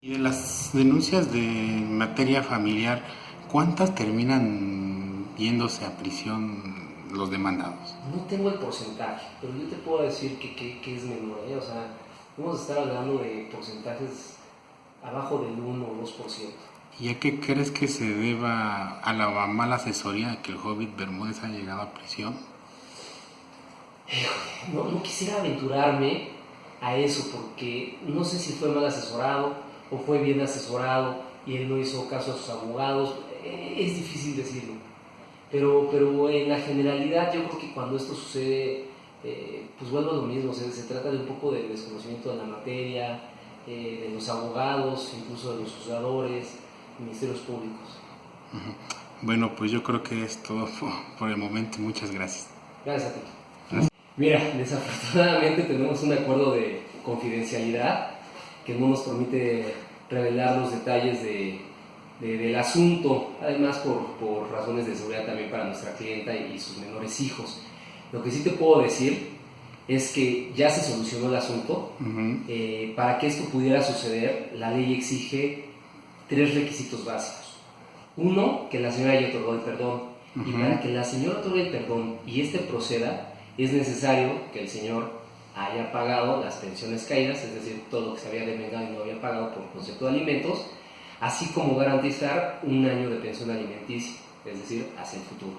Y de las denuncias de materia familiar, ¿cuántas terminan yéndose a prisión los demandados? No tengo el porcentaje, pero yo te puedo decir que, que, que es menor. ¿eh? O sea, vamos a estar hablando de porcentajes abajo del 1 o 2%. ¿Y a qué crees que se deba a la mala asesoría de que el Hobbit Bermúdez ha llegado a prisión? No, no quisiera aventurarme a eso porque no sé si fue mal asesorado o fue bien asesorado y él no hizo caso a sus abogados. Eh, es difícil decirlo. Pero, pero en la generalidad yo creo que cuando esto sucede, eh, pues vuelvo a lo mismo, se, se, trata de un poco de desconocimiento de la materia, eh, de los abogados, incluso de los juzgadores, ministerios públicos. Bueno, pues yo creo que es todo por el momento. Muchas gracias. Gracias a ti. Mira, desafortunadamente tenemos un acuerdo de confidencialidad que no nos permite revelar los detalles de, del asunto, además por, por, razones de seguridad también para nuestra clienta y, sus menores hijos. Lo que sí te puedo decir es que ya se solucionó el asunto. eh, para que esto pudiera suceder, la ley exige tres requisitos básicos. Uno, que la señora haya otorgado el perdón. Uh -huh. Y para que la señora otorgue el perdón y este proceda, es necesario que el señor haya pagado las pensiones caídas, es decir, todo lo que se había devengado y no había pagado por concepto de alimentos, así como garantizar un año de pensión alimenticia, es decir, hacia el futuro.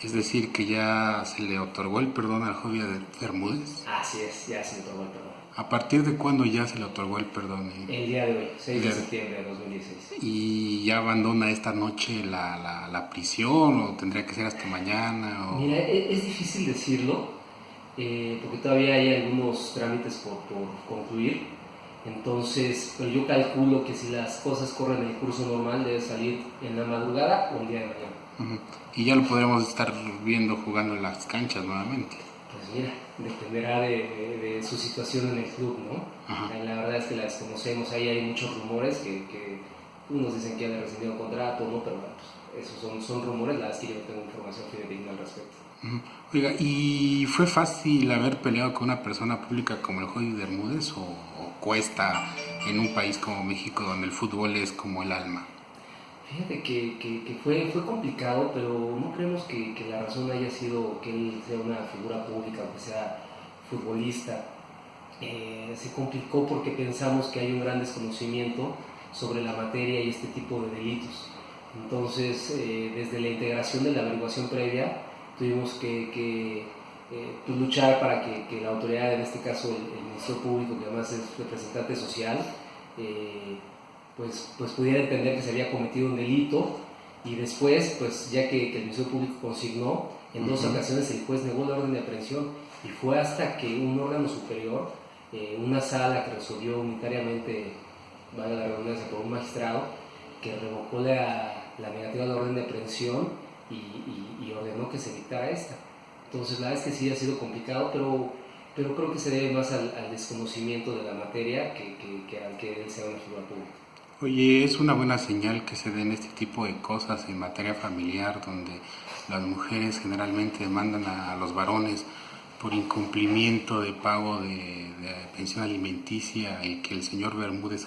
Es decir, que ya se le otorgó el perdón al joven de Bermúdez. Así es, ya se le otorgó el perdón. ¿A partir de cuándo ya se le otorgó el perdón? El día de hoy, 6 de septiembre de 2016. ¿Y ya abandona esta noche la, la, la prisión o tendría que ser hasta mañana? O... Mira, es, es difícil decirlo eh, porque todavía hay algunos trámites por, por, concluir. Entonces, pero yo calculo que si las cosas corren el curso normal, debe salir en la madrugada o el día de mañana. Uh -huh. Y ya lo podremos estar viendo jugando en las canchas nuevamente. Pues mira, dependerá de, de, de su situación en el club, ¿no? Uh -huh. La verdad es que la desconocemos, ahí hay muchos rumores que, que unos dicen que ya ha rescindido contrato, ¿no? Pero bueno, pues, esos son, son rumores, la verdad es que yo no tengo información fidedigna al respecto. Oiga, ¿y fue fácil haber peleado con una persona pública como el Joy Bermúdez o, o, cuesta en un país como México donde el fútbol es como el alma? Fíjate que, que, que fue, fue complicado, pero no creemos que, que, la razón haya sido que él sea una figura pública o que sea futbolista. Eh, se complicó porque pensamos que hay un gran desconocimiento sobre la materia y este tipo de delitos. Entonces, eh, desde la integración de la averiguación previa, tuvimos que, que eh, pues luchar para que, que, la autoridad, en este caso el, el, Ministerio Público, que además es representante social, eh, pues, pues pudiera entender que se había cometido un delito y después, pues ya que, que el Ministerio Público consignó, en dos uh -huh. ocasiones el juez negó la orden de aprehensión y fue hasta que un órgano superior, eh, una sala que resolvió unitariamente, vale la redundancia, por un magistrado, que revocó la, la negativa de la orden de aprehensión y, y, y, ordenó que se dictara esta. Entonces, la verdad es que sí ha sido complicado, pero, pero creo que se debe más al, al desconocimiento de la materia que, que, que, al que él sea una figura pública. Oye, es una buena señal que se den este tipo de cosas en materia familiar, donde las mujeres generalmente demandan a, a los varones por incumplimiento de pago de, de pensión alimenticia y que el señor Bermúdez haya